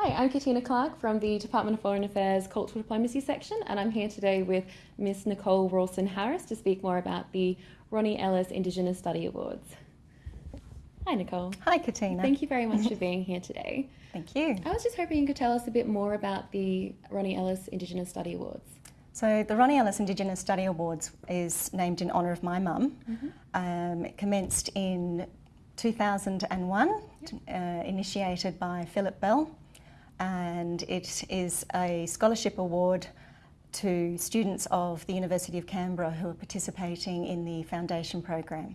Hi, I'm Katina Clark from the Department of Foreign Affairs Cultural Diplomacy section, and I'm here today with Miss Nicole Rawson Harris to speak more about the Ronnie Ellis Indigenous Study Awards. Hi, Nicole. Hi, Katina. Thank you very much for being here today. Thank you. I was just hoping you could tell us a bit more about the Ronnie Ellis Indigenous Study Awards. So the Ronnie Ellis Indigenous Study Awards is named in honour of my mum. Mm -hmm. um, it commenced in 2001, yep. uh, initiated by Philip Bell, and it is a scholarship award to students of the University of Canberra who are participating in the foundation program.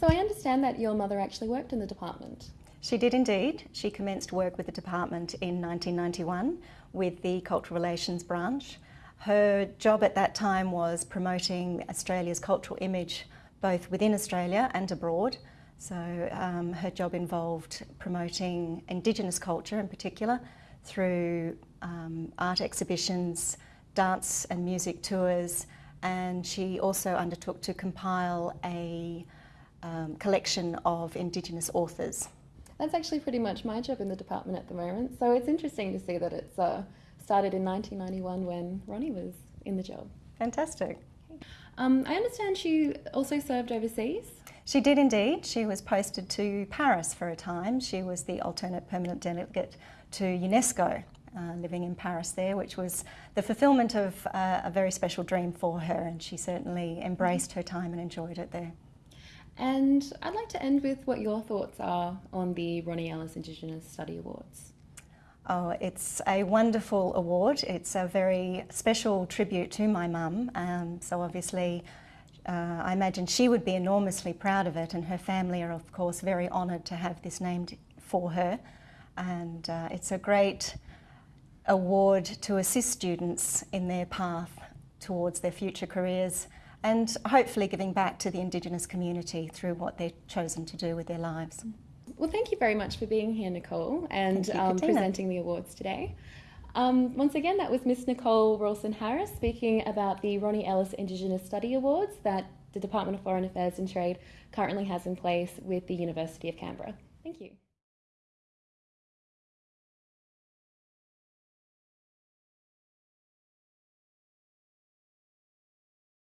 So I understand that your mother actually worked in the department. She did indeed. She commenced work with the department in 1991 with the Cultural Relations branch. Her job at that time was promoting Australia's cultural image both within Australia and abroad. So um, her job involved promoting Indigenous culture in particular through um, art exhibitions, dance and music tours, and she also undertook to compile a um, collection of Indigenous authors. That's actually pretty much my job in the department at the moment, so it's interesting to see that it's uh, started in 1991 when Ronnie was in the job. Fantastic. Um, I understand she also served overseas. She did indeed. She was posted to Paris for a time. She was the alternate permanent delegate to UNESCO, uh, living in Paris there, which was the fulfilment of uh, a very special dream for her, and she certainly embraced her time and enjoyed it there. And I'd like to end with what your thoughts are on the Ronnie Ellis Indigenous Study Awards. Oh, it's a wonderful award. It's a very special tribute to my mum. Um, so obviously, uh, I imagine she would be enormously proud of it, and her family are, of course, very honoured to have this named for her. And uh, it's a great award to assist students in their path towards their future careers and hopefully giving back to the Indigenous community through what they've chosen to do with their lives. Well, thank you very much for being here, Nicole, and you, um, presenting the awards today. Um, once again, that was Miss Nicole Rawson Harris speaking about the Ronnie Ellis Indigenous Study Awards that the Department of Foreign Affairs and Trade currently has in place with the University of Canberra. Thank you.